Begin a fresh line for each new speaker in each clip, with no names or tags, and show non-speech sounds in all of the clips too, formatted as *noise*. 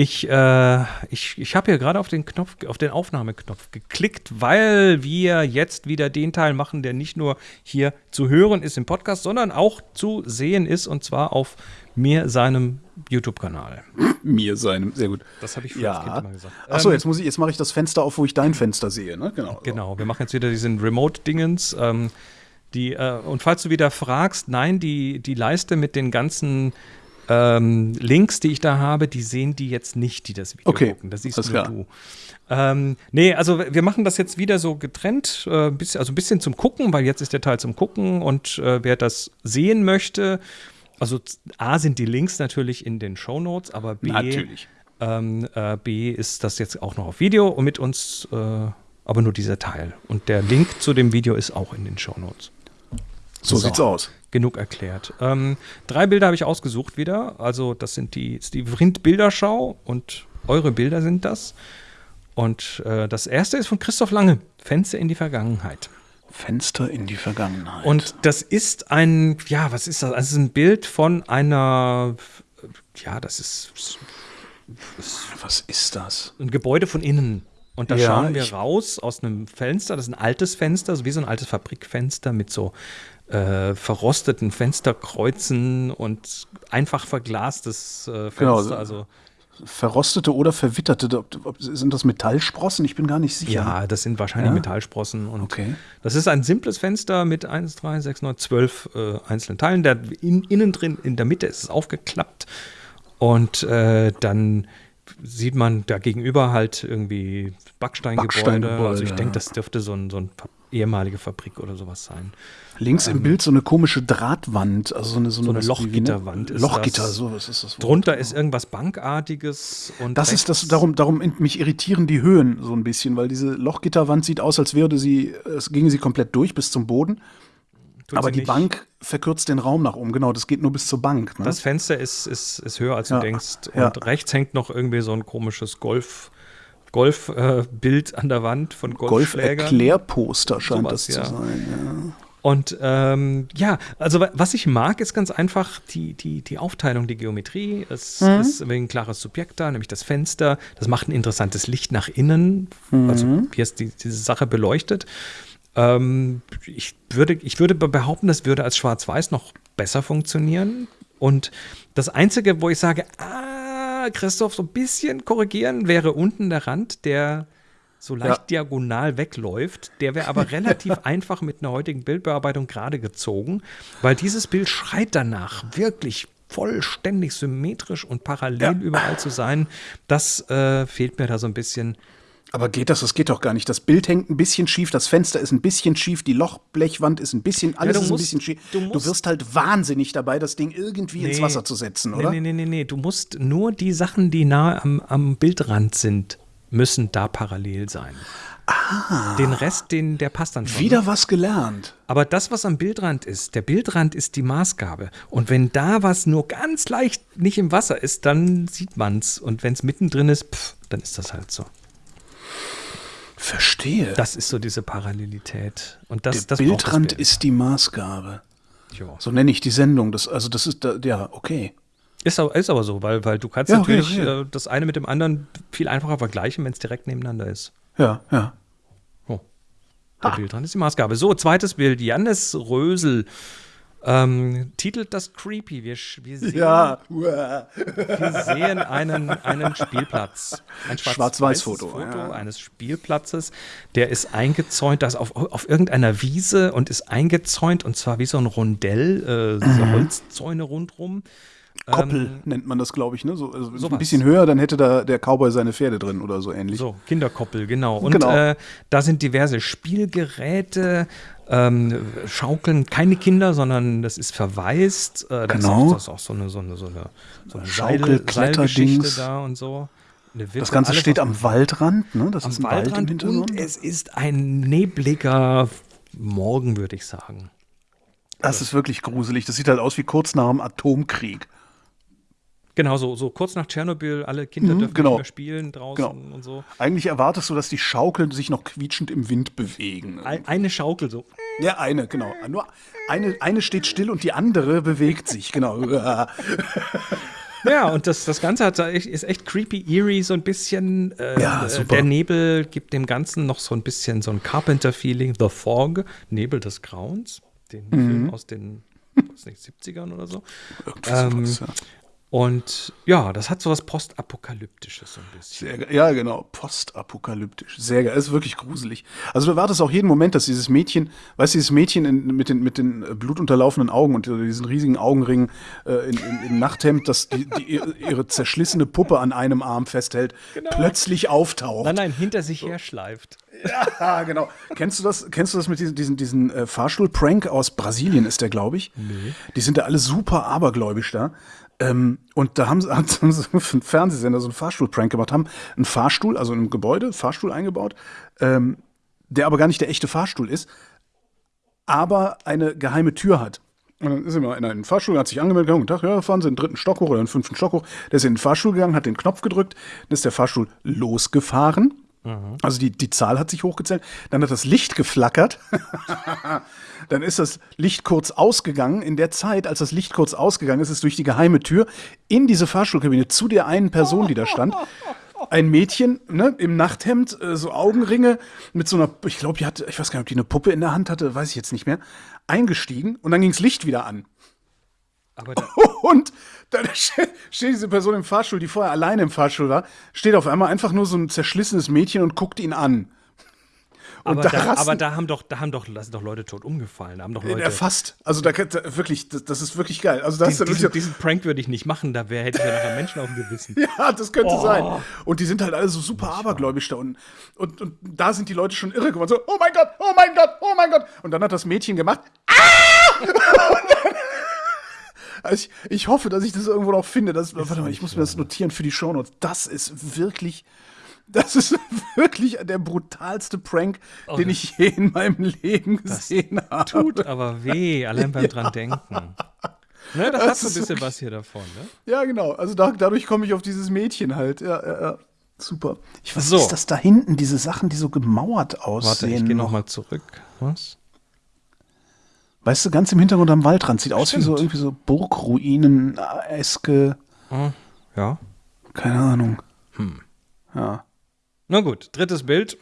Ich, äh, ich, ich habe hier gerade auf den Knopf, auf den Aufnahmeknopf geklickt, weil wir jetzt wieder den Teil machen, der nicht nur hier zu hören ist im Podcast, sondern auch zu sehen ist und zwar auf mir seinem YouTube-Kanal.
Mir seinem, sehr gut.
Das habe ich früher
Ja.
als Kind immer gesagt.
Achso,
Ähm,
jetzt muss ich, jetzt mache ich das Fenster auf, wo ich dein Fenster sehe, ne? Genau.
Genau, wir machen jetzt wieder diesen Remote-Dingens. Ähm, die, äh, und falls du wieder fragst, nein, die, die Leiste mit den ganzen ähm, Links, die ich da habe, die sehen die jetzt nicht, die das Video
Okay,
gucken. Das siehst
alles
nur
klar.
du. Ähm, nee, also wir machen das jetzt wieder so getrennt, äh, bisschen, also ein bisschen zum Gucken, weil jetzt ist der Teil zum Gucken und äh, wer das sehen möchte, also A sind die Links natürlich in den Shownotes, aber B, ähm, äh, B ist das jetzt auch noch auf Video und mit uns äh, aber nur dieser Teil. Und der Link zu dem Video ist auch in den Shownotes.
So,
So.
sieht's aus.
Genug erklärt. Ähm, drei Bilder habe ich ausgesucht wieder. Also das sind die, ist die Vrind Bilderschau und eure Bilder sind das. Und äh, das erste ist von Christoph Lange, Fenster in die Vergangenheit.
Fenster in die Vergangenheit.
Und das ist ein, ja, was ist das? Also es ist ein Bild von einer, ja, das ist,
was ist das?
ein Gebäude von innen. Und da
Ja,
schauen wir raus aus einem Fenster. Das ist ein altes Fenster, so wie so ein altes Fabrikfenster mit so äh, verrosteten Fensterkreuzen und einfach verglastes äh, Fenster.
Genau, so-
also
Verrostete oder verwitterte, sind das Metallsprossen? Ich bin gar nicht sicher.
ja, das sind wahrscheinlich
Ja?
Metallsprossen. Und
Okay.
Das ist ein simples Fenster mit 1, 3, 6, 9, 12 äh, einzelnen Teilen. Der, in, innen drin, in der Mitte ist es aufgeklappt. Und äh, dann sieht man da gegenüber halt irgendwie Backsteingebäude.
Backsteingebäude,
also ich denke, das dürfte so, ein, so eine Fa- ehemalige Fabrik oder sowas sein.
Links im Bild so eine komische Drahtwand, also so eine, so
Ähm. So eine Lochgitterwand
Lochgitter,
das.
so was ist das. Wort?
Drunter ist irgendwas Bankartiges. Und
Das ist das, darum, darum mich irritieren die Höhen so ein bisschen, weil diese Lochgitterwand sieht aus, als würde sie, es ginge sie komplett durch bis zum Boden.
tut
aber die
nicht.
Bank verkürzt den Raum nach oben, genau, das geht nur bis zur Bank. Ne?
Das Fenster ist, ist, ist höher, als
Ja,
du denkst. Und
ja.
rechts hängt noch irgendwie so ein komisches Golf. Golf-Bild an der Wand von Golfschlägern.
Golf-Erklärposter scheint
Sowas,
das zu
ja.
sein.
Und ähm, ja, also wa- was ich mag, ist ganz einfach die, die, die Aufteilung, die Geometrie. Es
Mhm.
ist ein klares Subjekt da, nämlich das Fenster. Das macht ein interessantes Licht nach innen.
Mhm.
Also wie es die, diese Sache beleuchtet. Ähm, ich, würde, ich würde be- behaupten, das würde als Schwarz-Weiß noch besser funktionieren. Und das Einzige, wo ich sage, ah, Christoph, so ein bisschen korrigieren, wäre unten der Rand, der so leicht
Ja.
diagonal wegläuft. Der wäre aber relativ *laughs* einfach mit einer heutigen Bildbearbeitung gerade gezogen, weil dieses Bild schreit danach, wirklich vollständig symmetrisch und parallel
Ja.
überall zu sein. Das äh, fehlt mir da so ein bisschen.
Aber geht das? Das geht doch gar nicht. Das Bild hängt ein bisschen schief, das Fenster ist ein bisschen schief, die Lochblechwand ist ein bisschen, alles
du
ist
musst-
ein bisschen schief.
du
Du, wirst halt wahnsinnig dabei, das Ding irgendwie ins
Nee.
Wasser zu setzen, oder?
Nee, nee, nee, nee, nee. Du musst nur die Sachen, die nahe am, am Bildrand sind, müssen da parallel sein. Den Rest, den, der passt dann schon.
Wieder was gelernt.
Aber das, was am Bildrand ist, der Bildrand ist die Maßgabe. Und wenn da was nur ganz leicht nicht im Wasser ist, dann sieht man's. Und wenn es mittendrin ist, pff, dann ist das halt so.
Verstehe.
Das ist so diese Parallelität. Und das,
Der
das
Bildrand
Bild.
ist die Maßgabe.
Ja.
So nenne ich die Sendung. Das, also das ist, da, ja, okay.
Ist, aber, ist aber so, weil, weil du kannst
Ja,
natürlich
okay.
Äh, das eine mit dem anderen viel einfacher vergleichen, wenn es direkt nebeneinander ist.
Ja, ja.
Oh. Der Bildrand ist die Maßgabe. So, zweites Bild. Jannis Rösel ähm, titelt das Creepy. Wir, wir sehen, wir sehen einen, einen Spielplatz. Ein
Schwarz-Weiß-Foto,
Foto
ja.
eines Spielplatzes. Der ist eingezäunt, das ist auf, auf irgendeiner Wiese und ist eingezäunt und zwar wie so ein Rondell, äh, so
Mhm.
Holzzäune rundrum.
Koppel nennt man das, glaube ich. Ne? So, also
Ähm, sowas.
ein bisschen höher, dann hätte da der Cowboy seine Pferde drin oder so ähnlich.
So, Kinderkoppel, genau. Und
Genau.
Äh, da sind diverse Spielgeräte, ähm, Schaukeln, keine Kinder, sondern das ist verwaist. Äh, da ist,
Genau.
auch, das ist auch so eine, so eine, so eine, so eine
Schaukel- Kletterdings.
Da und so.
Das Ganze steht am Waldrand, ne? Das
am
ist ein Wald im
Waldrand
Hintergrund.
und es ist ein nebliger Morgen, würde ich sagen.
Das ist wirklich gruselig. Das sieht halt aus wie kurz nach dem Atomkrieg.
Genau, so, so kurz nach Tschernobyl, alle Kinder
Mhm,
dürfen
genau.
nicht mehr spielen draußen
Genau.
und so.
Eigentlich erwartest du, dass die Schaukeln sich noch quietschend im Wind bewegen.
Ein, eine Schaukel so.
Ja, eine, genau. Nur eine, eine steht still und die andere bewegt sich, genau.
Ja, und das, das Ganze hat, ist echt creepy, eerie, so ein bisschen. Äh,
Ja, super.
Der Nebel gibt dem Ganzen noch so ein bisschen so ein Carpenter-Feeling. The Fog, Nebel des Grauens, den
Mhm.
Film aus den weiß nicht, 70ern oder so. Ähm,
sowas, ja.
Und ja, das hat so was Postapokalyptisches so ein bisschen.
Sehr ja, genau. Postapokalyptisch. Sehr geil. Es ist wirklich gruselig. Also du wartest auch jeden Moment, dass dieses Mädchen, weißt du, dieses Mädchen in, mit, den, mit den äh, blutunterlaufenden Augen und diesen riesigen Augenringen äh, in, in, im Nachthemd, das die, die ihre, zerschlissene Puppe an einem Arm festhält, plötzlich auftaucht.
Nein, nein, hinter sich her schleift.
Ja, genau. Kennst du das, kennst du das mit diesen, diesen, diesen äh, Fahrstuhl-Prank aus Brasilien, ist der, glaube ich? Nee. Die sind da alle super abergläubisch da. Ähm, und da haben sie, *laughs* haben sie einen Fernsehsender so einen Fahrstuhl-Prank gemacht, haben einen Fahrstuhl, also in einem Gebäude, einen Fahrstuhl eingebaut, ähm, der aber gar nicht der echte Fahrstuhl ist, aber eine geheime Tür hat. Und dann ist er mal in einen Fahrstuhl, hat sich angemeldet, guten Tag, ja, fahren Sie in den dritten Stock hoch oder in den fünften Stock hoch. Der ist in den Fahrstuhl gegangen, hat den Knopf gedrückt, dann ist der Fahrstuhl losgefahren. Also die, die Zahl hat sich hochgezählt. Dann hat das Licht geflackert. *laughs* dann ist das Licht kurz ausgegangen. In der Zeit, als das Licht kurz ausgegangen ist, ist durch die geheime Tür in diese Fahrstuhlkabine zu der einen Person, die da stand. *laughs* Ein Mädchen ne, im Nachthemd, äh, so Augenringe, mit so einer, ich glaube, die hatte, ich weiß gar nicht, ob die eine Puppe in der Hand hatte, weiß ich jetzt nicht mehr, eingestiegen und dann ging das Licht wieder an.
Aber da, *laughs*
Und dann ste- steht diese Person im Fahrstuhl, die vorher alleine im Fahrstuhl war, steht auf einmal einfach nur so ein zerschlissenes Mädchen und guckt ihn an. Und
aber,
da
da, aber da haben doch, da haben doch, da sind doch Leute tot umgefallen. Da haben doch Leute.
Erfasst. Also da, da wirklich, das, das ist wirklich geil. Also da ist
diesen,
dann
diesen, diesen Prank würde ich nicht machen, da wär, hätte ich ja nachher Menschen auf dem Gewissen. *laughs*
ja, das könnte
Oh.
sein. Und die sind halt alle so super abergläubisch da unten. Und, und da sind die Leute schon irre geworden. So, oh mein Gott, oh mein Gott, oh mein Gott. Und dann hat das Mädchen gemacht. Ah! *laughs* Und dann- Also ich, ich hoffe, dass ich das irgendwo noch finde. Das, warte mal, ich muss mir das notieren für die Shownotes. Das ist wirklich, das ist *laughs* wirklich der brutalste Prank, den ich je in meinem Leben gesehen habe.
Tut aber weh, allein beim *laughs* dran denken. Ne, das, hat so ein bisschen was hier davon, ne?
Ja, genau. Also da, dadurch komme ich auf dieses Mädchen halt. Ja, ja, ja. Super. Ich, was
So.
ist das da hinten? Diese Sachen, die so gemauert
Warte,
aussehen.
ich gehe
noch.
nochmal zurück. Was?
Weißt du, ganz im Hintergrund am Waldrand. Sieht aus wie so
Stimmt.
irgendwie so Burgruinen-eske.
Ja.
Keine Ahnung.
Hm.
Ja.
Na gut, drittes Bild.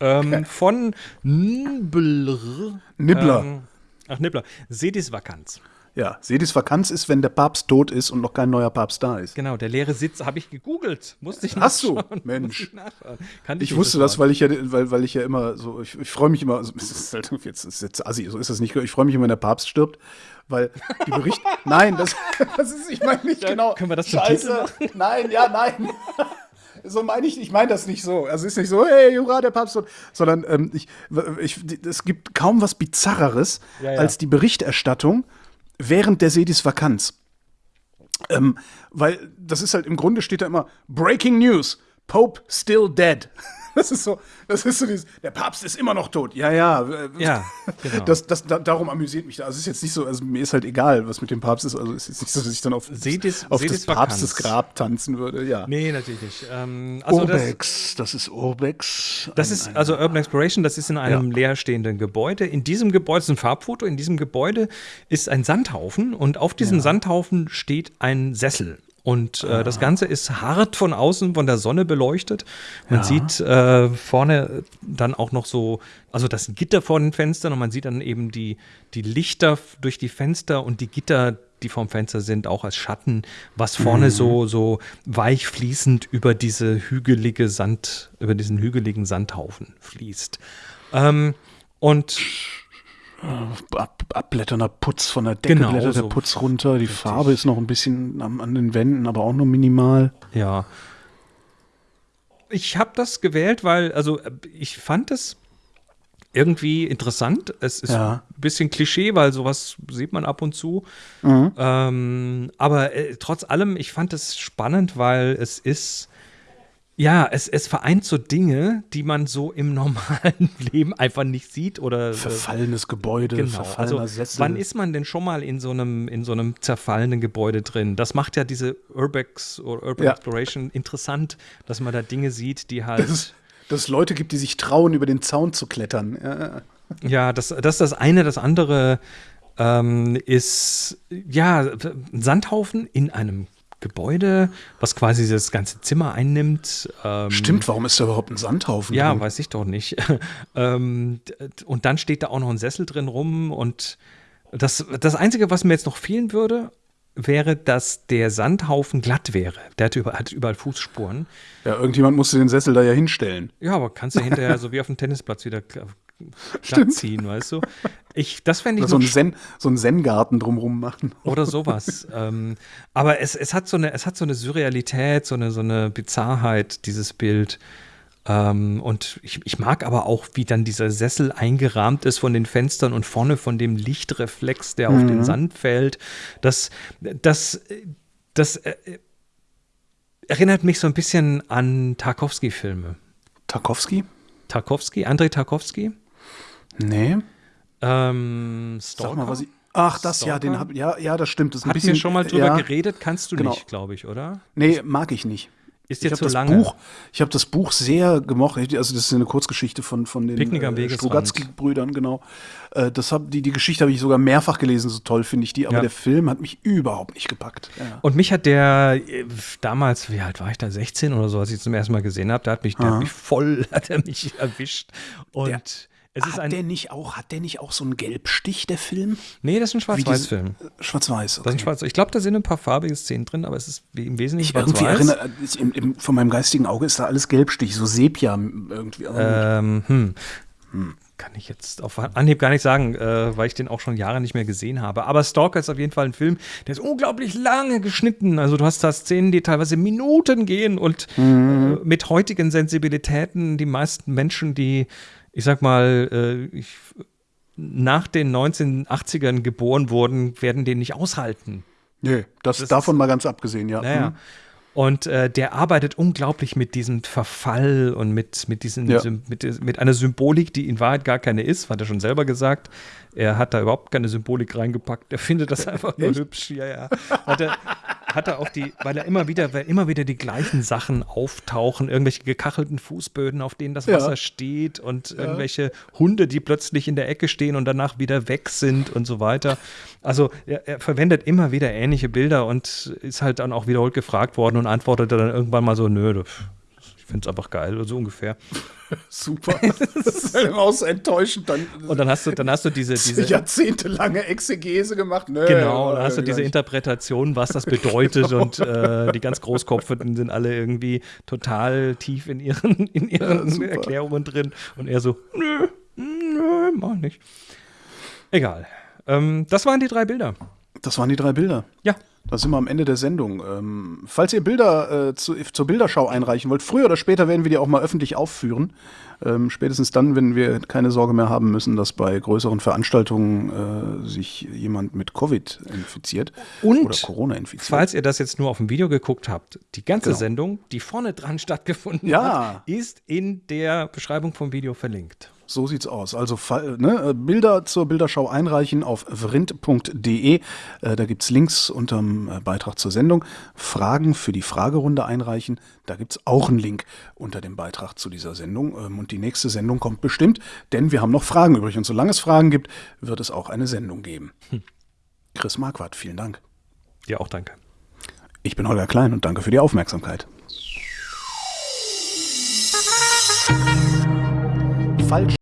Ähm, Von Nibbler.
Nibbler.
Ähm, ach, Nibbler. Sedis Vakanz.
Ja. Sedis Vakanz ist, wenn der Papst tot ist und noch kein neuer Papst da ist.
Genau, der leere Sitz habe ich gegoogelt. Musste ich
Hast du? Mensch.
Ich,
Ich wusste das, weil ich ja, weil, weil ich ja immer so, ich, ich freue mich immer, also, ist halt, jetzt ist jetzt assi, so ist das nicht, ich freue mich immer, wenn der Papst stirbt, weil die Berichte, *laughs* nein, das, *laughs* das ist, ich meine nicht
Ja,
genau.
können wir das zum
Scheiße, nein, ja, nein. *laughs* So meine ich, ich meine das nicht so. Also es ist nicht so, hey, hurra, der Papst tot, sondern ähm, ich, ich, es gibt kaum was Bizarreres
Ja, ja.
als die Berichterstattung während der Sedis Vakanz. Ähm, weil das ist halt im Grunde steht da immer Breaking News, Pope still dead. *laughs* *laughs* Das ist so, das ist so dieses, der Papst ist immer noch tot. Ja, ja.
Ja, *laughs* genau.
Das, das, da, darum amüsiert mich das. Also es ist jetzt nicht so, also mir ist halt egal, was mit dem Papst ist. Also es ist nicht so, dass ich dann auf,
Sedis-
auf
Sedis
des Papstes
Vakanz.
Grab tanzen würde. Ja.
Nee, natürlich nicht. Ähm, also das,
Urbex, das, ist Urbex.
das
Ein-
ist also Urban Exploration, das ist in einem
Ja.
leerstehenden Gebäude. In diesem Gebäude das ist ein Farbfoto, in diesem Gebäude ist ein Sandhaufen und auf diesem Sandhaufen steht ein Sessel. Und äh, das Ganze ist hart von außen von der Sonne beleuchtet. Man sieht äh, vorne dann auch noch so, also das Gitter vor den Fenstern und man sieht dann eben die, die Lichter durch die Fenster und die Gitter, die vorm Fenster sind, auch als Schatten, was vorne so, so weich fließend über diese hügelige Sand, über diesen hügeligen Sandhaufen fließt. Ähm, und
ab, abblätternder Putz von der Decke
Genau,
blättert der
so.
Putz runter. Die Farbe ist noch ein bisschen am, an den Wänden, aber auch nur minimal.
Ja. Ich habe das gewählt, weil, also äh, ich fand es irgendwie interessant. Es ist
Ja.
ein bisschen Klischee, weil sowas sieht man ab und zu.
Mhm.
Ähm, aber äh, trotz allem, ich fand es spannend, weil es ist, ja, es, es vereint so Dinge, die man so im *laughs* normalen Leben einfach nicht sieht oder äh,
Verfallenes Gebäude,
Genau.
verfallener
Also,
Sessel.
wann ist man denn schon mal in so einem in so einem zerfallenen Gebäude drin? Das macht ja diese Urbex oder Urban
Ja.
Exploration interessant, dass man da Dinge sieht, die halt
dass, es, dass es Leute gibt, die sich trauen, über den Zaun zu klettern. Ja, ja.
ja, das, das ist das eine, das andere ähm, ist ja ein Sandhaufen in einem Gebäude, was quasi das ganze Zimmer einnimmt.
Ähm, Stimmt, warum ist da überhaupt ein Sandhaufen?
Ja, drin? weiß ich doch nicht. *laughs* ähm, und dann steht da auch noch ein Sessel drin rum und das, das Einzige, was mir jetzt noch fehlen würde, wäre, dass der Sandhaufen glatt wäre. Der hat überall, hat überall Fußspuren.
Ja, irgendjemand musste den Sessel da ja hinstellen.
Ja, aber kannst du hinterher so wie auf dem Tennisplatz wieder *laughs* glatt ziehen, weißt du? Ich, das fände ich
so, ein Zen, so einen Zen-Garten drumrum machen.
Oder sowas. ähm, aber es, es, hat so eine, es hat so eine Surrealität, so eine, so eine Bizarrheit, dieses Bild. Ähm, und ich, ich, mag aber auch, wie dann dieser Sessel eingerahmt ist von den Fenstern und vorne von dem Lichtreflex, der mhm. auf den mhm. Sand fällt. Das, das, das äh, erinnert mich so ein bisschen an Tarkovsky-Filme.
Tarkovsky?
Tarkovsky, Andrei Tarkovsky?
Nee.
Ähm, Stalker?
Sag mal, was ich. Ach, das Stalker? ja, den hab, ja, ja, das stimmt. Das
Hatten bisschen, wir schon mal drüber ja, geredet? Kannst du genau. nicht, glaube ich, oder?
Nee, mag ich nicht.
Ist jetzt
zu
so lange.
Buch, ich habe das Buch sehr gemocht. Also das ist eine Kurzgeschichte von, von den
äh,
Strugatsky-Brüdern, genau. Äh, das hab, die, die Geschichte habe ich sogar mehrfach gelesen, so toll finde ich die. Aber ja. der Film hat mich überhaupt nicht gepackt.
Ja. Und mich hat der äh, damals, wie alt war ich da, 16 oder so, als ich zum ersten Mal gesehen habe, der hat mich, der hat mich voll, *laughs* hat er mich erwischt. Und der,
es hat der nicht auch, hat der nicht auch so einen Gelbstich, der Film?
Nee, das ist ein Schwarz-Weiß-Film.
Schwarz-Weiß,
okay. Schwarz ich glaube, da sind ein paar farbige Szenen drin, aber es ist im Wesentlichen
Schwarz-Weiß. Irgendwie von meinem geistigen Auge ist da alles Gelbstich, so Sepia irgendwie.
Ähm, hm. Hm. Kann ich jetzt auf Anhieb gar nicht sagen, äh, weil ich den auch schon Jahre nicht mehr gesehen habe. Aber Stalker ist auf jeden Fall ein Film, der ist unglaublich lange geschnitten. Also du hast da Szenen, die teilweise Minuten gehen und mhm. äh, mit heutigen Sensibilitäten die meisten Menschen, die ich sag mal, äh, ich, nach den 1980ern geboren wurden, werden den nicht aushalten.
Nee, das, das davon ist, mal ganz abgesehen, ja.
Naja. Mhm. Und äh, der arbeitet unglaublich mit diesem Verfall und mit, mit, diesen, ja. mit, mit einer Symbolik, die in Wahrheit gar keine ist, hat er schon selber gesagt. Er hat da überhaupt keine Symbolik reingepackt. Er findet das *laughs* einfach nur hübsch. Ja, ja. Hat er, hat er auch die, weil er immer wieder, weil immer wieder die gleichen Sachen auftauchen, irgendwelche gekachelten Fußböden, auf denen das Wasser ja. steht und ja. irgendwelche Hunde, die plötzlich in der Ecke stehen und danach wieder weg sind und so weiter. Also er, er verwendet immer wieder ähnliche Bilder und ist halt dann auch wiederholt gefragt worden und antwortete dann irgendwann mal so, nö, finde es einfach geil, so ungefähr. *laughs*
Super. *laughs* Das ist halt auch so enttäuschend. Dann,
und dann hast du, dann hast du diese, *laughs* diese
jahrzehntelange Exegese gemacht.
Nö, genau, dann hast du diese Interpretation, was das bedeutet genau. und äh, die ganz Großkopferten sind alle irgendwie total tief in ihren, in ihren ja, Erklärungen drin und er so, nö, nö, mach nicht. Egal. Ähm, das waren die drei Bilder.
Das waren die drei Bilder.
Ja.
Da sind wir am Ende der Sendung. Ähm, falls ihr Bilder äh, zu, zur Bilderschau einreichen wollt, früher oder später werden wir die auch mal öffentlich aufführen. Ähm, spätestens dann, wenn wir keine Sorge mehr haben müssen, dass bei größeren Veranstaltungen äh, sich jemand mit Covid infiziert
Und
oder Corona infiziert.
Falls ihr das jetzt nur auf dem Video geguckt habt, die ganze genau. Sendung, die vorne dran *laughs* stattgefunden
ja.
hat, ist in der Beschreibung vom Video verlinkt.
So sieht's aus. Also ne, Bilder zur Bilderschau einreichen auf vrind.de. Äh, da gibt's Links unterm äh, Beitrag zur Sendung. Fragen für die Fragerunde einreichen. Da gibt's auch einen Link unter dem Beitrag zu dieser Sendung. Ähm, und die nächste Sendung kommt bestimmt, denn wir haben noch Fragen übrig. Und solange es Fragen gibt, wird es auch eine Sendung geben. Hm. Chris Marquardt, vielen Dank.
Ja, auch danke.
Ich bin Holger Klein und danke für die Aufmerksamkeit. Falsch.